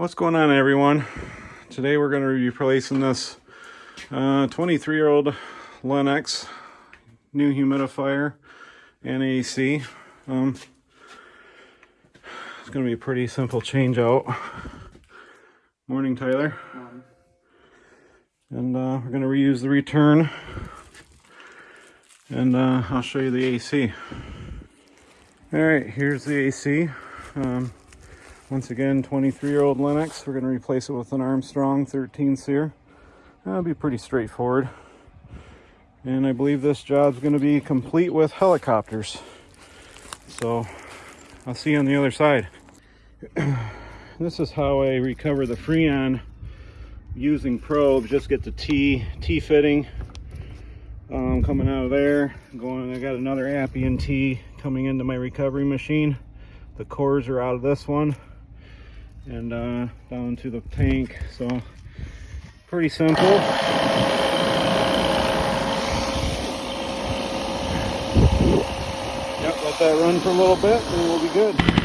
What's going on everyone? Today we're going to be replacing this 23 uh, year old Lennox new humidifier and AC. Um, it's going to be a pretty simple change out. Morning Tyler. Morning. And uh, we're going to reuse the return and uh, I'll show you the AC. Alright, here's the AC. Um, once again, 23-year-old Lennox. We're going to replace it with an Armstrong 13 SEER. That'll be pretty straightforward. And I believe this job's going to be complete with helicopters. So I'll see you on the other side. this is how I recover the Freon using probes. Just get the T, T fitting um, coming out of there. Going, I got another Appian T coming into my recovery machine. The cores are out of this one and uh, down to the tank. So pretty simple. Yep, let that run for a little bit and we'll be good.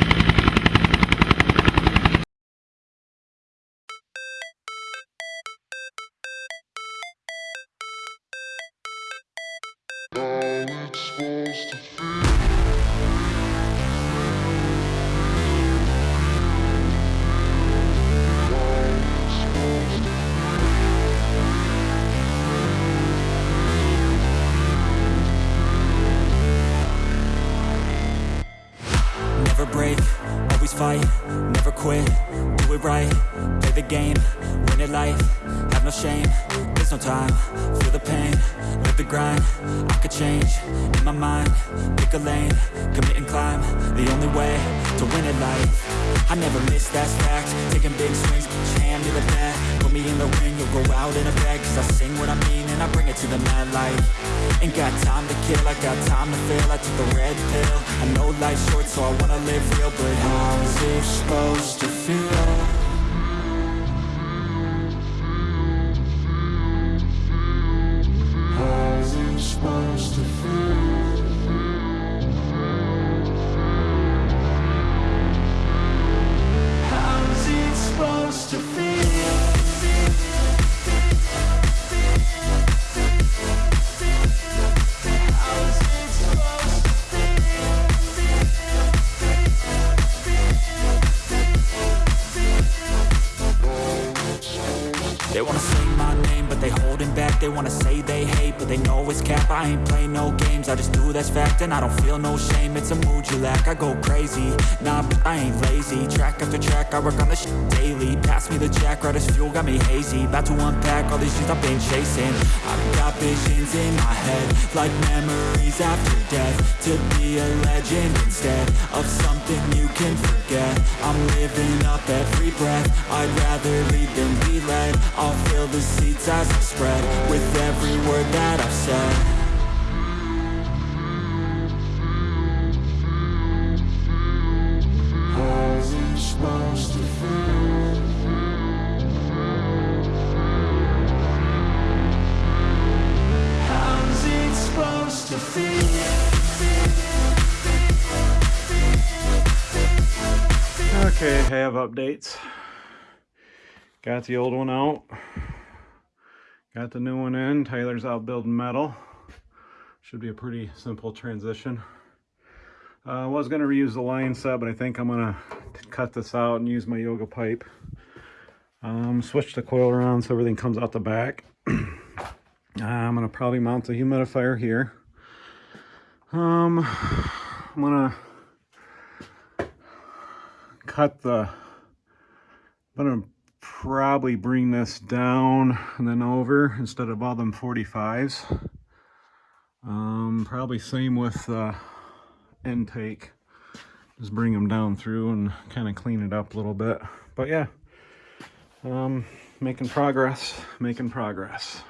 Wanna say they hate, but they know it's cap. I ain't play no games, I just do that's fact. And I don't feel no shame, it's a mood you lack. I go crazy, nah, but I ain't lazy. Track after track, I work on this daily. Pass me the jack, right as fuel, got me hazy. About to unpack all these shit I've been chasing. I've got visions in my head Like memories after death. To be a legend instead Of something you can forget. I'm living up every breath. I'd rather lead than be led I'll fill the seats as I spread with every word that I've said? Okay, have updates. Got the old one out. Got the new one in. Tyler's out building metal. Should be a pretty simple transition. Uh, I was going to reuse the line set, but I think I'm going to cut this out and use my yoga pipe. Um, switch the coil around so everything comes out the back. uh, I'm going to probably mount the humidifier here. Um, I'm going to cut the... I'm going to probably bring this down and then over instead of all them 45s. Um, probably same with uh, intake. Just bring them down through and kind of clean it up a little bit. But yeah, um, making progress, making progress.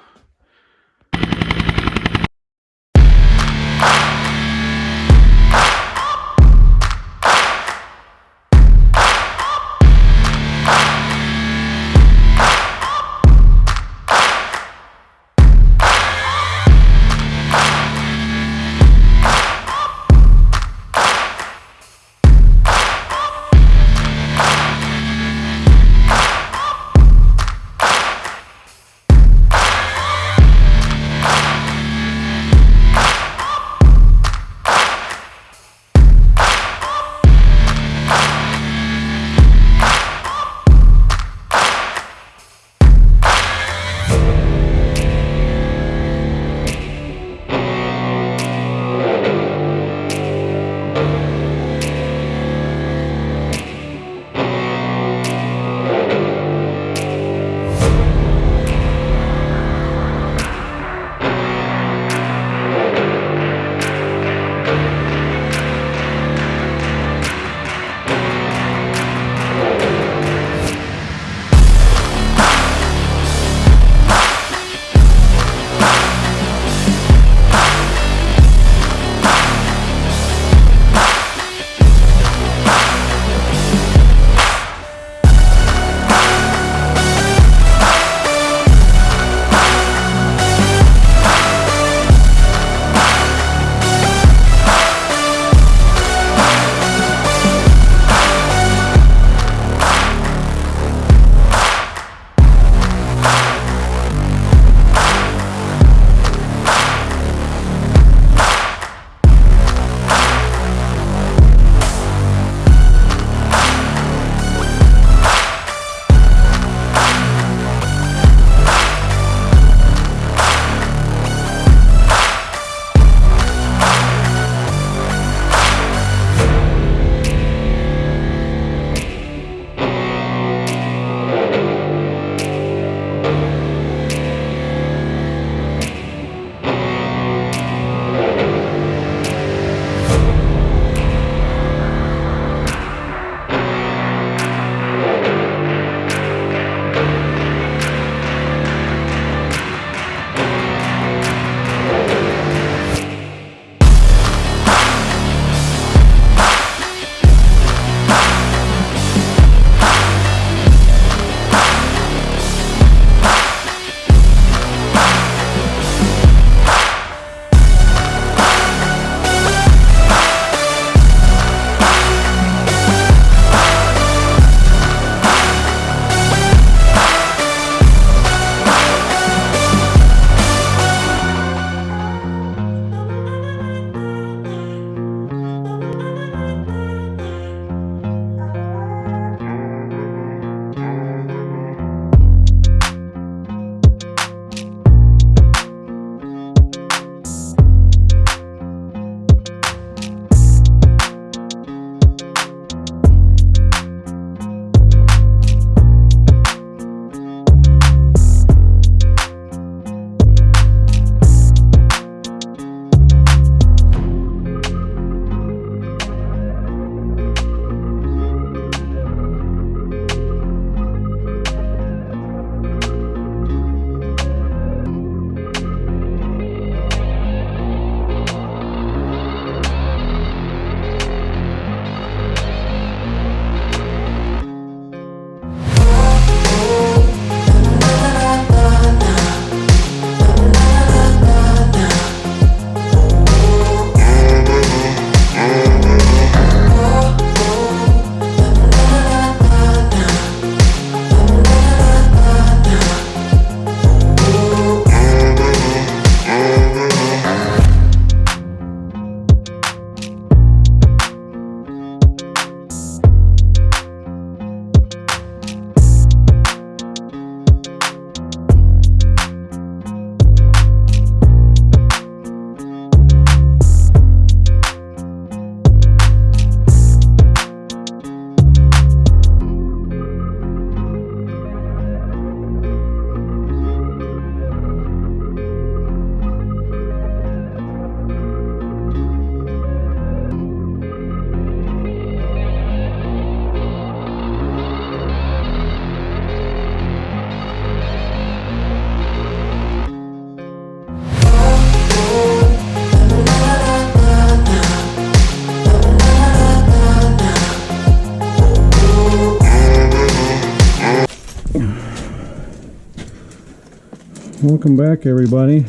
Welcome back, everybody.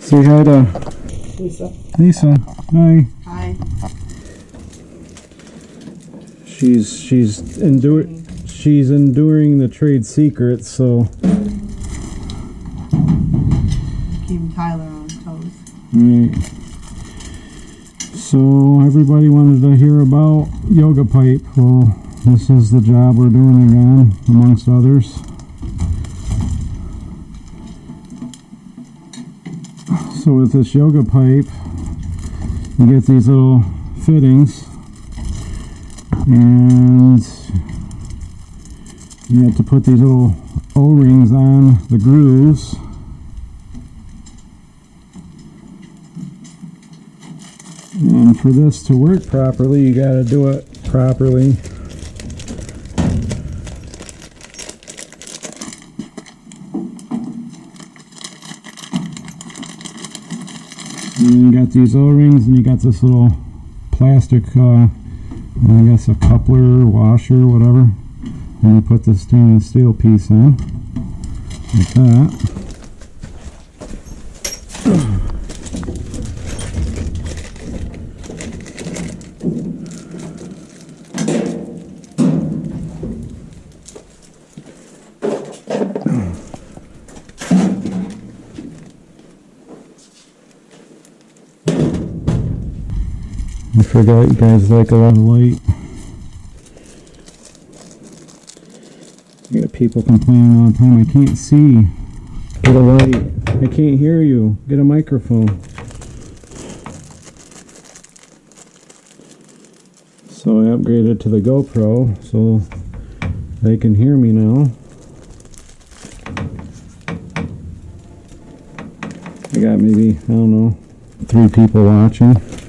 Say hi to Lisa. Lisa. Hi. Hi. She's she's enduring she's enduring the trade secrets. So Keeping Tyler on his toes. right. So everybody wanted to hear about yoga pipe. Well, this is the job we're doing again, amongst others. So with this yoga pipe, you get these little fittings, and you have to put these little O-rings on the grooves. And for this to work properly, you got to do it properly. And you got these O-rings, and you got this little plastic, uh, I guess a coupler, washer, whatever. And you put the stainless steel piece in, like that. Forgot you guys like a lot of light. I got people complaining all the time, I can't see. Get a light. I can't hear you. Get a microphone. So I upgraded to the GoPro so they can hear me now. I got maybe, I don't know, three people watching.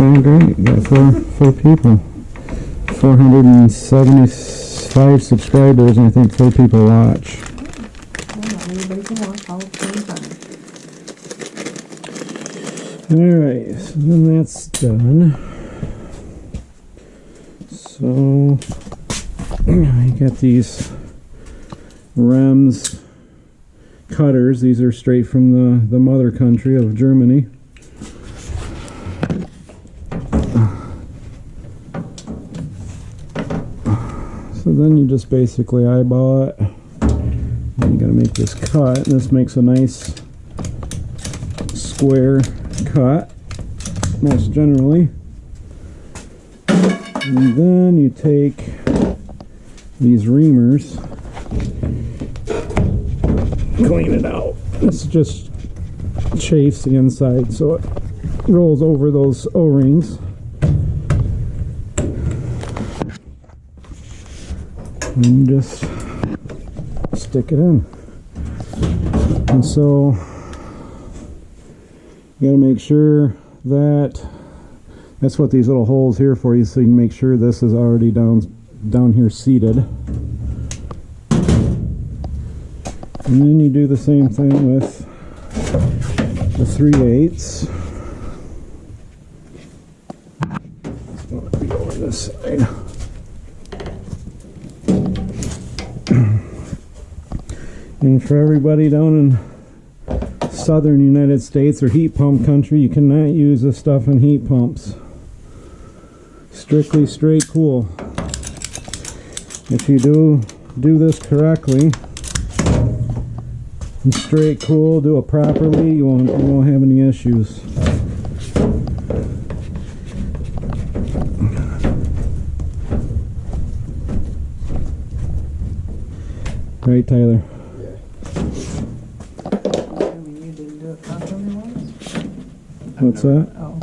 Okay, great. Got four, four people. 475 subscribers, and I think four people watch. Alright, so then that's done. So, I got these Rems cutters. These are straight from the, the mother country of Germany. Then you just basically eyeball it. You gotta make this cut, this makes a nice square cut, most generally. And then you take these reamers, clean it out. This just chafes the inside so it rolls over those O-rings. And just stick it in. And so you got to make sure that that's what these little holes here for you so you can make sure this is already down down here seated. And then you do the same thing with the 3 eighths this side and for everybody down in southern United States or heat pump country, you cannot use this stuff in heat pumps. Strictly straight cool. If you do do this correctly, and straight cool, do it properly, you won't you won't have any issues. Right, Tyler. I mean, you didn't do it properly once? What's that? Oh,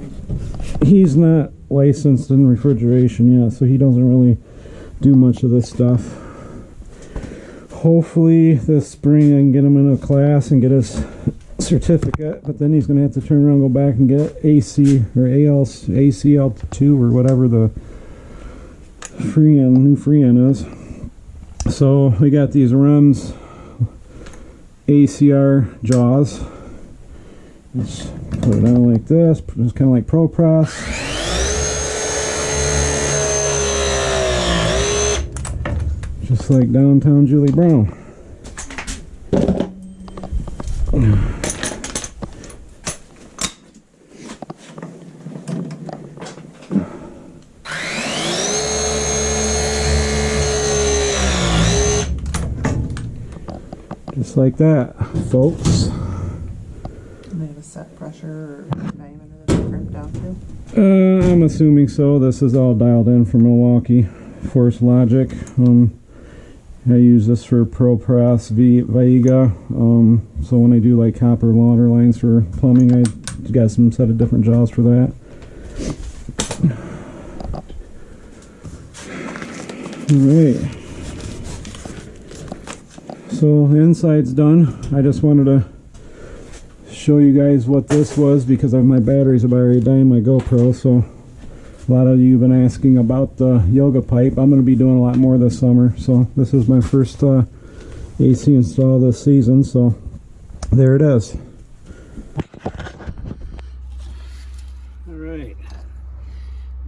he's not licensed in refrigeration yet, so he doesn't really do much of this stuff. Hopefully, this spring I can get him in a class and get his certificate, but then he's going to have to turn around and go back and get AC or AL, ACL2 or whatever the Freon, new Freon is. So, we got these REMS ACR jaws Just put it on like this. It's kind of like Pro Press. Just like downtown Julie Brown. Just like that, folks. And they have a set pressure or diameter that they crimp down to? Uh, I'm assuming so. This is all dialed in from Milwaukee. Force Logic. Um, I use this for ProPress v Viega. Um, so when I do like copper water lines for plumbing, I got some set of different jaws for that. All right. So the inside's done. I just wanted to show you guys what this was because of my batteries have already in my GoPro. So a lot of you have been asking about the yoga pipe. I'm going to be doing a lot more this summer. So this is my first uh, AC install this season. So there it is. All right,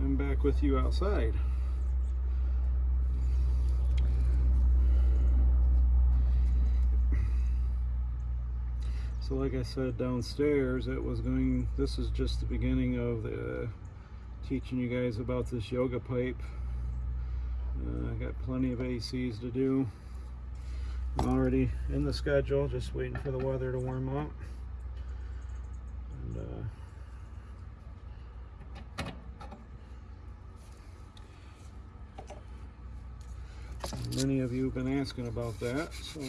I'm back with you outside. So like I said downstairs, it was going, this is just the beginning of the, teaching you guys about this yoga pipe. Uh, I got plenty of ACs to do. I'm already in the schedule, just waiting for the weather to warm up. And, uh, many of you have been asking about that, so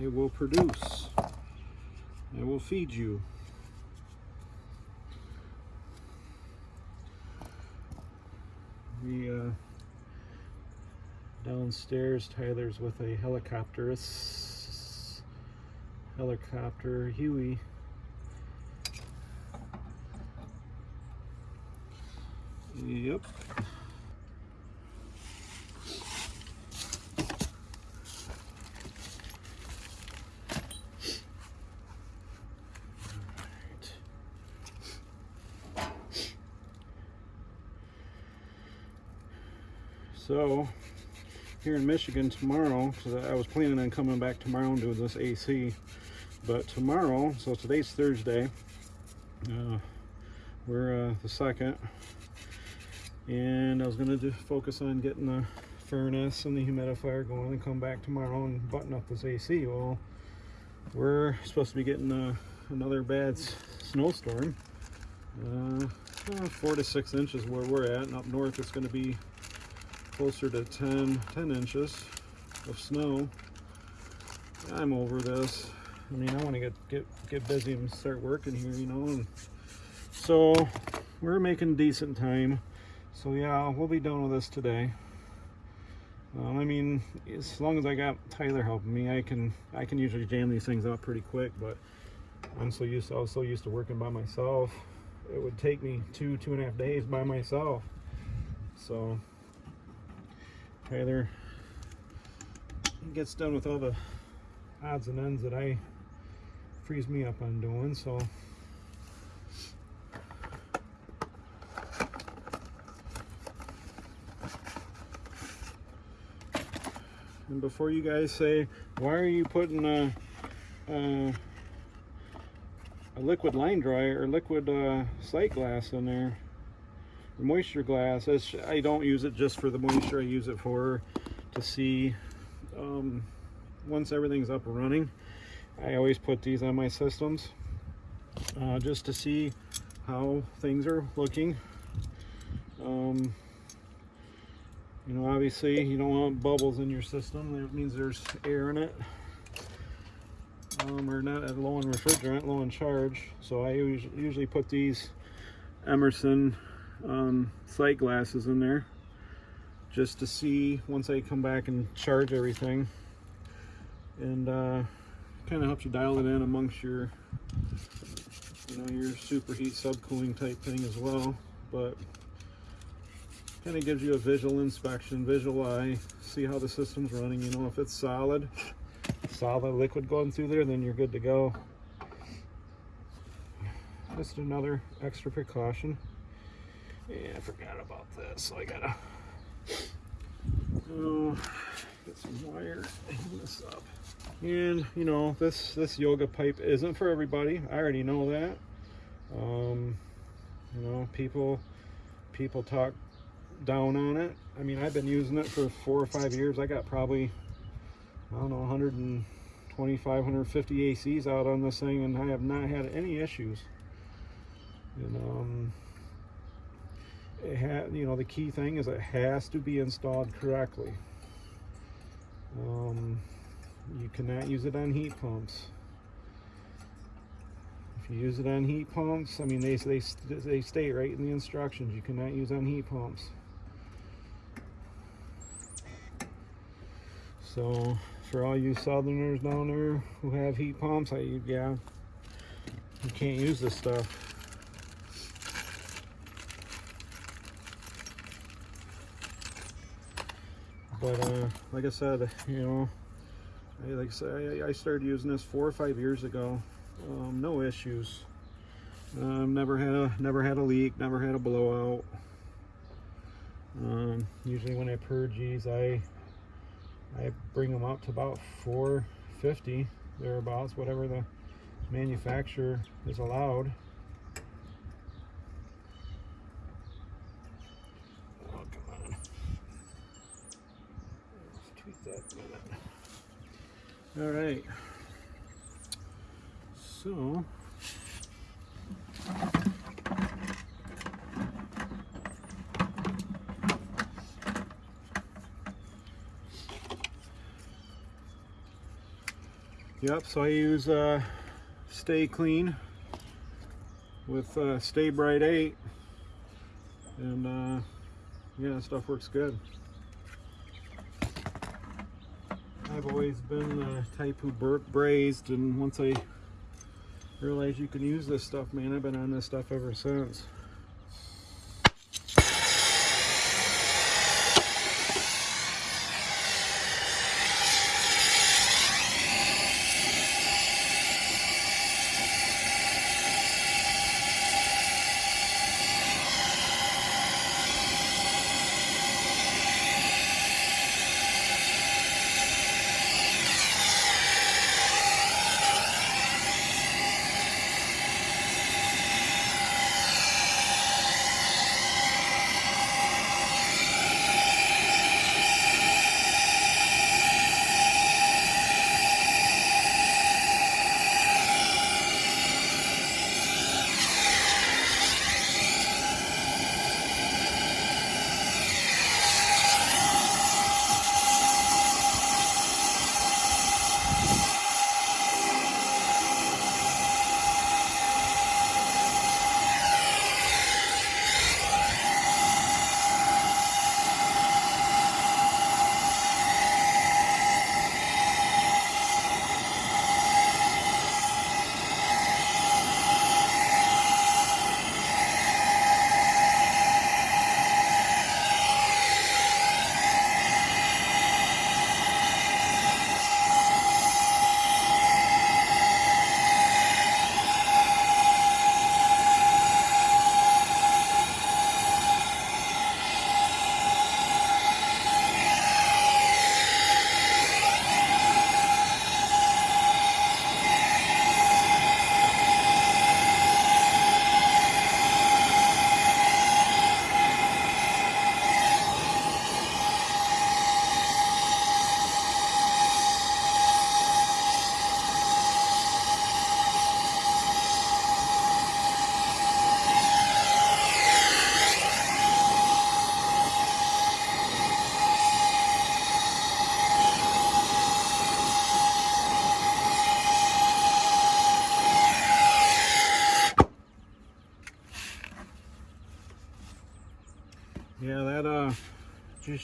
I will produce. I will feed you. We uh, downstairs, Tyler's with a helicopter, helicopter Huey. Yep. So, here in Michigan tomorrow, because I was planning on coming back tomorrow and doing this AC, but tomorrow, so today's Thursday, uh, we're uh, the second, and I was going to focus on getting the furnace and the humidifier going and come back tomorrow and button up this AC. Well, we're supposed to be getting uh, another bad snowstorm. Uh, four to six inches where we're at, and up north it's going to be closer to 10, 10 inches of snow. I'm over this. I mean, I want to get, get, get busy and start working here, you know. And so we're making decent time. So yeah, we'll be done with this today. Um, I mean, as long as I got Tyler helping me, I can I can usually jam these things out pretty quick. But I'm so used to, I was so used to working by myself. It would take me two two and a half days by myself. So Tyler gets done with all the odds and ends that I frees me up on doing. So and before you guys say, why are you putting a a, a liquid line dryer or liquid uh, sight glass in there? Moisture glass. I don't use it just for the moisture I use it for to see um, once everything's up and running. I always put these on my systems uh, just to see how things are looking. Um, you know obviously you don't want bubbles in your system. That means there's air in it. Um, or not at low in refrigerant low in charge. So I usually put these Emerson um, sight glasses in there just to see once I come back and charge everything. And uh, kind of helps you dial it in amongst your you know your superheat subcooling type thing as well. But kind of gives you a visual inspection visual eye see how the system's running. You know if it's solid solid liquid going through there then you're good to go. Just another extra precaution. Yeah, I forgot about this, so I gotta oh, get some wire, hang this up. And you know, this this yoga pipe isn't for everybody. I already know that. Um, you know, people people talk down on it. I mean, I've been using it for four or five years. I got probably I don't know 125, 150 ACs out on this thing, and I have not had any issues. And um, you know, the key thing is it has to be installed correctly. Um, you cannot use it on heat pumps. If you use it on heat pumps, I mean, they, they, they state right in the instructions, you cannot use on heat pumps. So, for all you southerners down there who have heat pumps, I, yeah, you can't use this stuff. But, uh, like I said, you know, I, like I said, I, I started using this four or five years ago. Um, no issues. Um, never had a never had a leak. Never had a blowout. Um, usually when I purge these, I I bring them up to about 450 thereabouts, whatever the manufacturer is allowed. Oh come on! Let's tweak that a minute. All right. So. Yep, so I use uh, Stay Clean with uh, Stay-Brite 8 and uh, yeah, stuff works good. I've always been the type who brazed and once I realized you can use this stuff, man, I've been on this stuff ever since.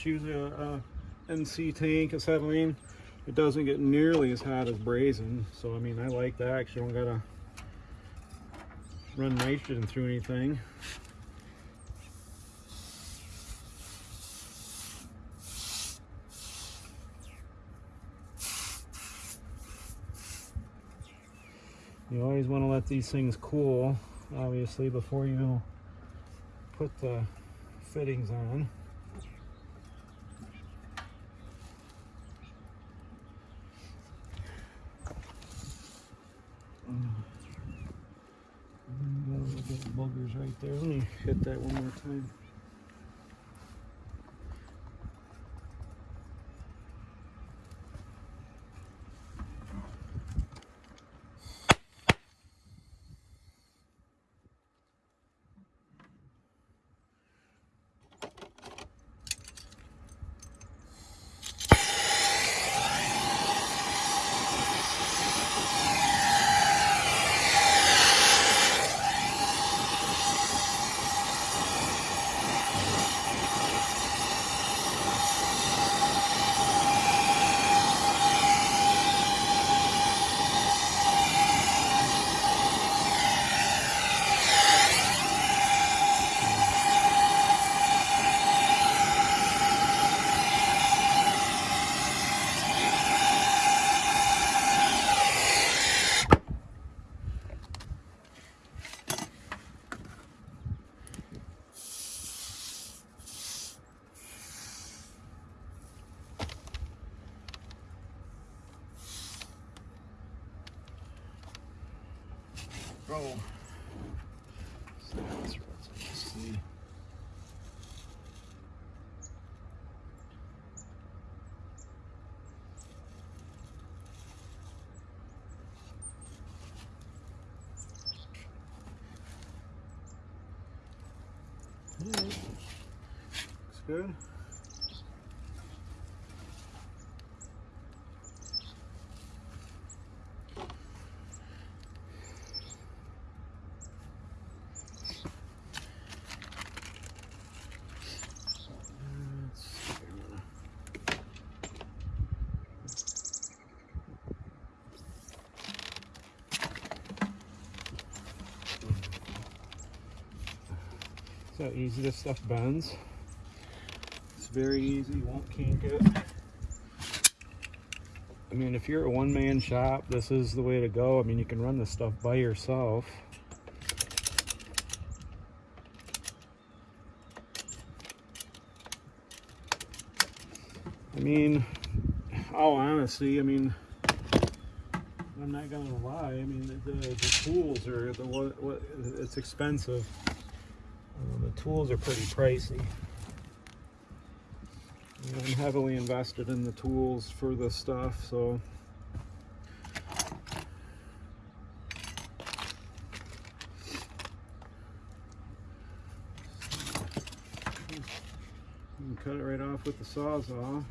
Just use uh, a, uh, a NC tank acetylene. It doesn't get nearly as hot as brazen, so I mean I like that. Cause you don't gotta run nitrogen through anything. You always want to let these things cool obviously before you put the fittings on. Mm, got a little bit of boogers right there. Let me hit that one more time. Bro. So that's right. Let's see. Alright. Looks good. Let's see. See how easy this stuff bends? It's very easy, you won't kink it. I mean, if you're a one-man shop, this is the way to go. I mean, you can run this stuff by yourself. I mean, all honesty, I mean, I'm not gonna lie. I mean, the, the, the tools are the what, what it's expensive. The tools are pretty pricey. I'm heavily invested in the tools for this stuff, so. Cut it right off with the sawzall.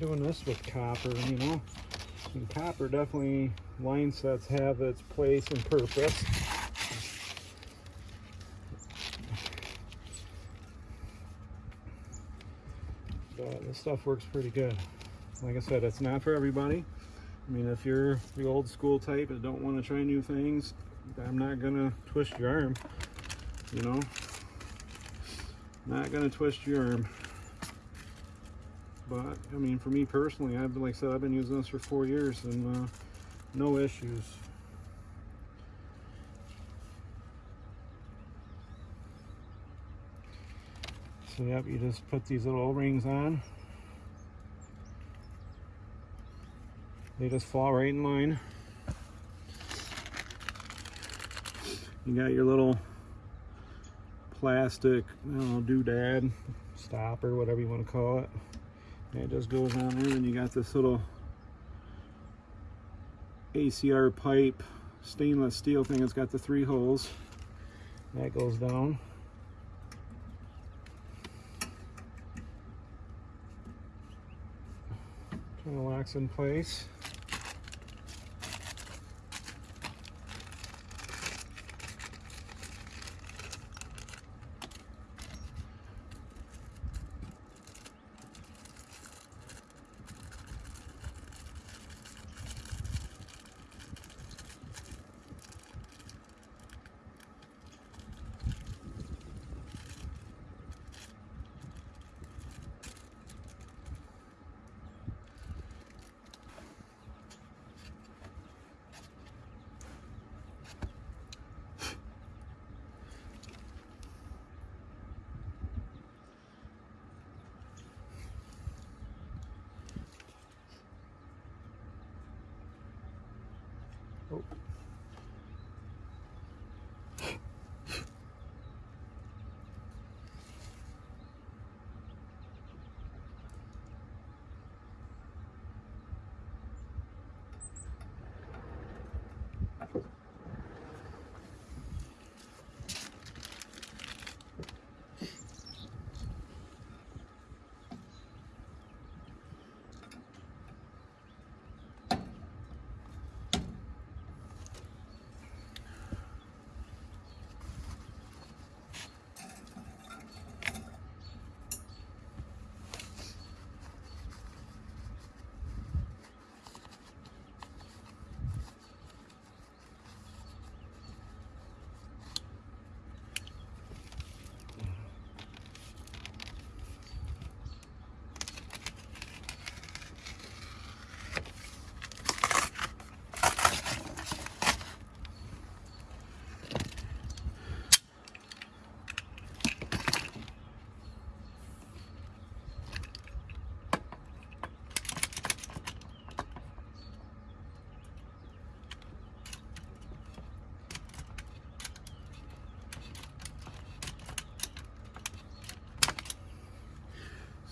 Doing this with copper, you know. And copper definitely line sets have its place and purpose. But this stuff works pretty good. Like I said, it's not for everybody. I mean, if you're the old school type and don't want to try new things, I'm not gonna twist your arm. You know, not gonna twist your arm. But I mean, for me personally, I've been like I said, I've been using this for four years and uh, no issues. So yep, you just put these little O-rings on. They just fall right in line. You got your little plastic, I don't know, doodad, stopper, whatever you want to call it. It just goes on there, and you got this little ACR pipe, stainless steel thing. It's got the three holes. That goes down. Kind of locks in place.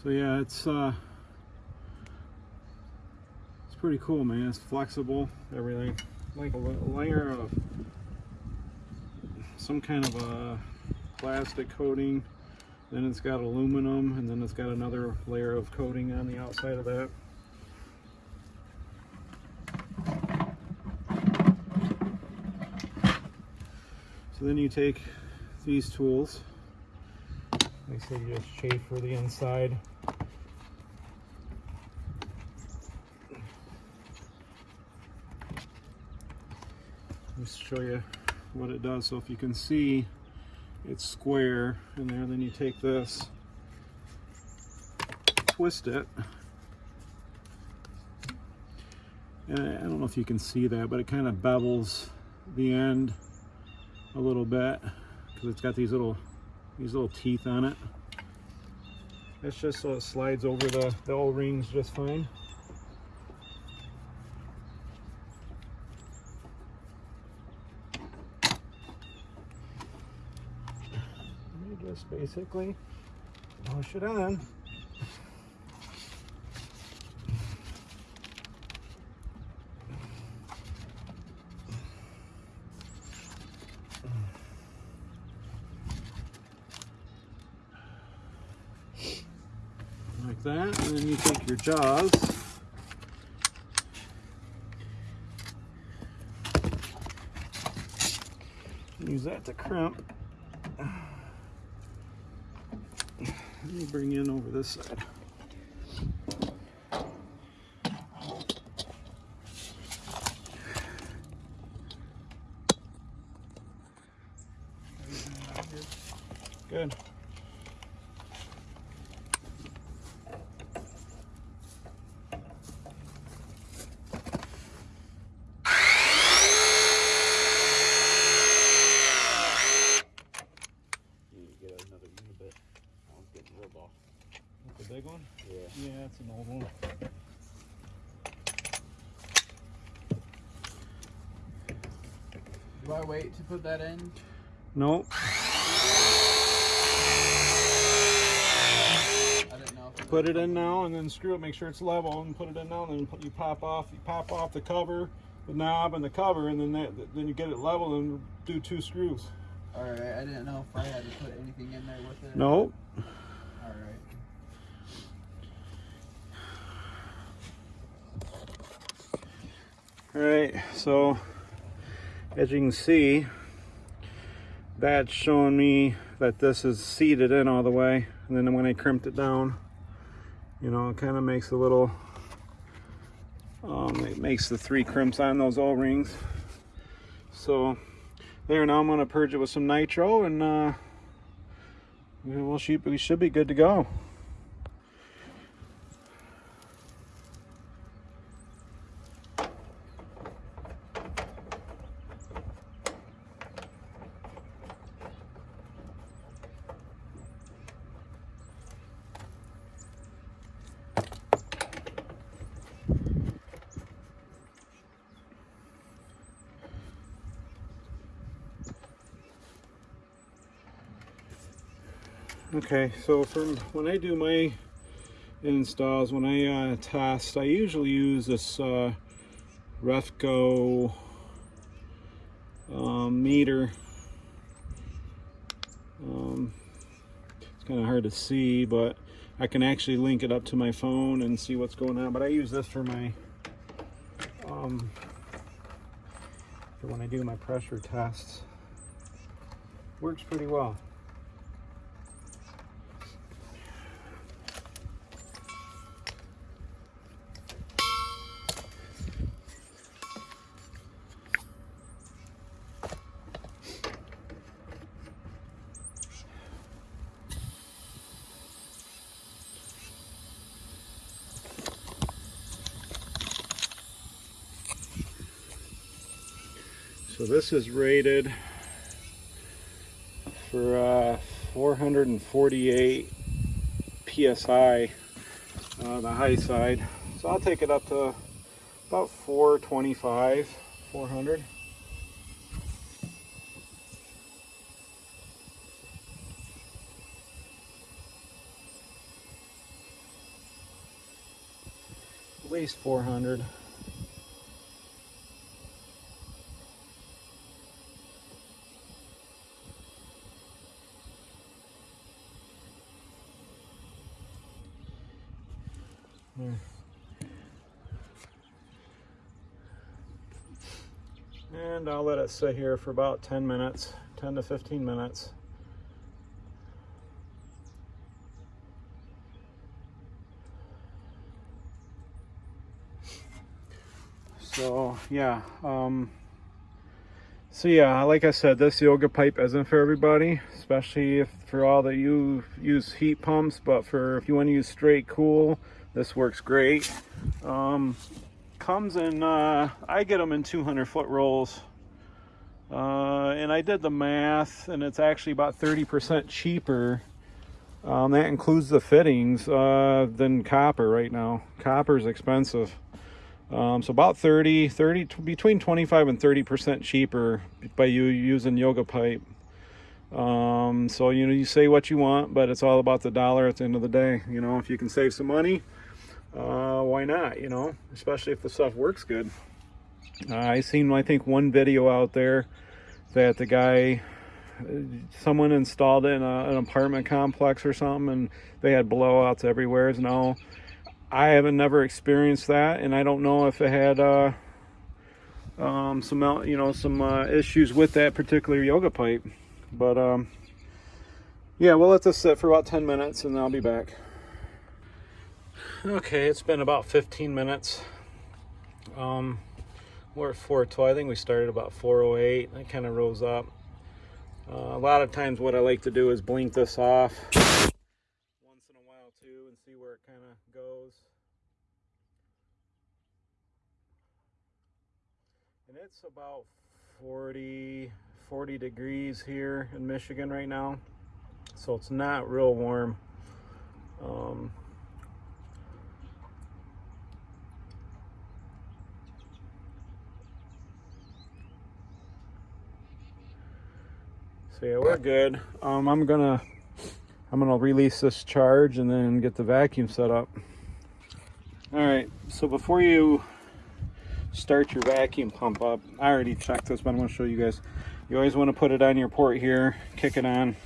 So yeah, it's uh, it's pretty cool, man. It's flexible, everything. Like a layer of some kind of a plastic coating. Then it's got aluminum, and then it's got another layer of coating on the outside of that. So then you take these tools. Like I said, you just chamfer the inside. Just show you what it does. So if you can see, it's square in there. Then you take this, twist it. And I don't know if you can see that, but it kind of bevels the end a little bit because it's got these little these little teeth on it. That's just so it slides over the, the O-rings just fine. Just basically push it on. like that, and Use that to crimp. Let me bring in over this side. Good. You need to get another unibit. That one's getting real off. That's a big one? Yeah. Yeah, it's an old one. Do I wait to put that in? Nope. I didn't know. Put it in now and then screw it, make sure it's level and put it in now and then put, you pop off, you pop off the cover, the knob and the cover and then that, then you get it level and do two screws. All right. I didn't know if I had to put anything in there with it. Nope. All right. Alright, so as you can see, that's showing me that this is seated in all the way. And then when I crimped it down, you know, it kind of makes a little, um, it makes the three crimps on those O-rings. So there, now I'm going to purge it with some nitro and uh, we will shoot, we should be good to go. Okay, so from when I do my installs, when I uh, test, I usually use this uh, Refco um, meter. Um, it's kind of hard to see, but I can actually link it up to my phone and see what's going on. But I use this for my um, for when I do my pressure tests. Works pretty well. So this is rated for uh, 448 psi, uh, the high side. So I'll take it up to about 425, 400. at least 400. And I'll let it sit here for about 10 minutes, 10 to 15 minutes. So yeah, um, so yeah, like I said, this yoga pipe isn't for everybody, especially if for all that you use heat pumps, but for if you want to use straight cool, this works great. Um, comes in, uh, I get them in 200 foot rolls. Uh, and I did the math and it's actually about 30% cheaper. Um, that includes the fittings, uh, than copper right now. Copper is expensive. Um, so about 30, 30, between 25 and 30% cheaper by you using yoga pipe. Um, so, you know, you say what you want, but it's all about the dollar at the end of the day. You know, if you can save some money, uh, why not, you know, especially if the stuff works good. Uh, I seen, I think, one video out there that the guy, someone installed it in a, an apartment complex or something, and they had blowouts everywhere. Now, I haven't never experienced that, and I don't know if it had uh, um, some, you know, some uh, issues with that particular yoga pipe. But um, yeah, we'll let this sit for about 10 minutes, and I'll be back. Okay, it's been about 15 minutes. Um, we're at 412. I think we started about 408. It kind of rose up. Uh, a lot of times what I like to do is blink this off once in a while too and see where it kind of goes. And it's about 40, 40 degrees here in Michigan right now. So it's not real warm. Um, So yeah, we're good. Um, I'm gonna I'm gonna release this charge and then get the vacuum set up. All right, so before you start your vacuum pump up, I already checked this, but I'm gonna show you guys. You always wanna put it on your port here, kick it on.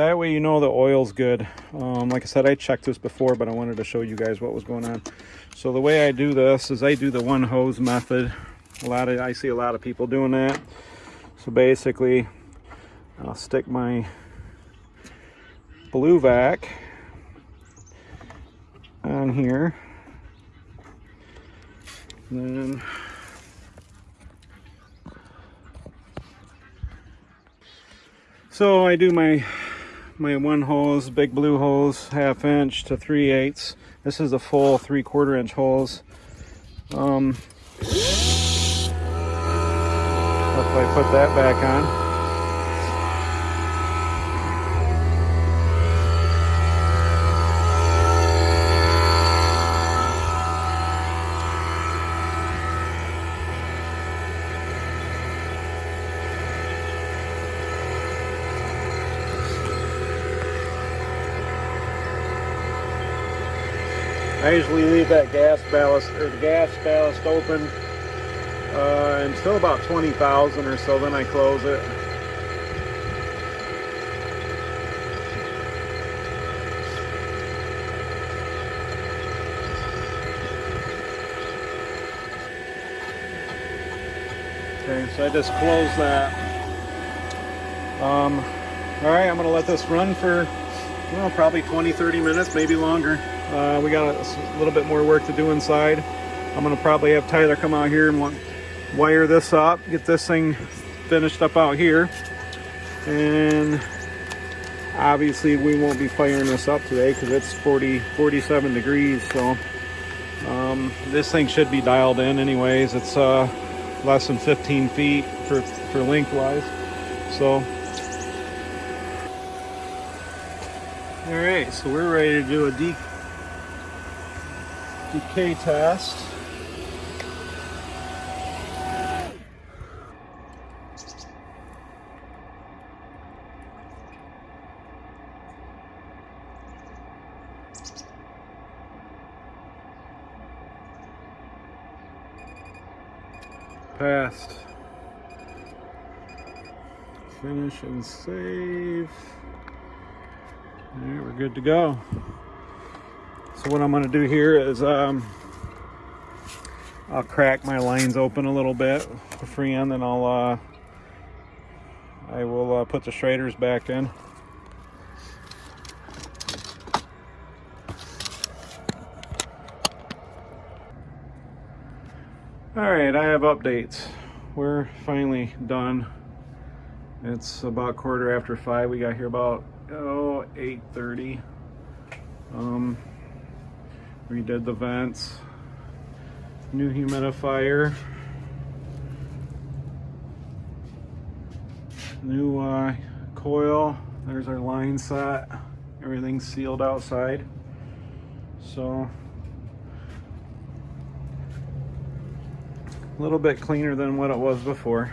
That way you know the oil's good. Um, like I said I checked this before but I wanted to show you guys what was going on. So the way I do this is I do the one hose method. A lot of I see a lot of people doing that. So basically I'll stick my blue vac on here. Then so I do my my one hose, big blue hose, half inch to three eighths. This is a full three quarter inch hose. Um, if I put that back on. I usually leave that gas ballast or the gas ballast open uh, until about 20,000 or so, then I close it. Okay, so I just close that. Um, all right, I'm gonna let this run for, well, probably 20, 30 minutes, maybe longer. Uh, we got a, little bit more work to do inside. I'm gonna probably have Tyler come out here and wire this up, get this thing finished up out here. And obviously we won't be firing this up today because it's 40, 47 degrees. So Um, this thing should be dialed in anyways. It's uh, less than 15 feet for, for lengthwise. So, all right, so we're ready to do a de decay test. Passed. Finish and save. All right, we're good to go. So what I'm going to do here is um, I'll crack my lines open a little bit for freon, then I'll uh, I will uh, put the Schraders back in. All right, I have updates. We're finally done. It's about quarter after five. We got here about oh 8:30. Um, redid the vents, new humidifier, new uh, coil. There's our line set. Everything's sealed outside. So a little bit cleaner than what it was before.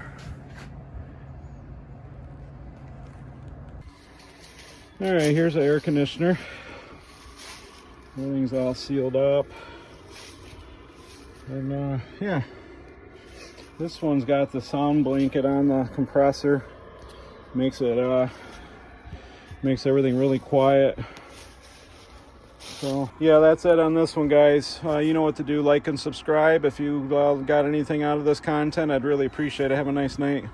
All right, here's the air conditioner. Everything's all sealed up. And uh, yeah, this one's got the sound blanket on the compressor. Makes it, uh, makes everything really quiet. So yeah, that's it on this one, guys. Uh, you know what to do. Like and subscribe. If you uh, got anything out of this content, I'd really appreciate it. Have a nice night.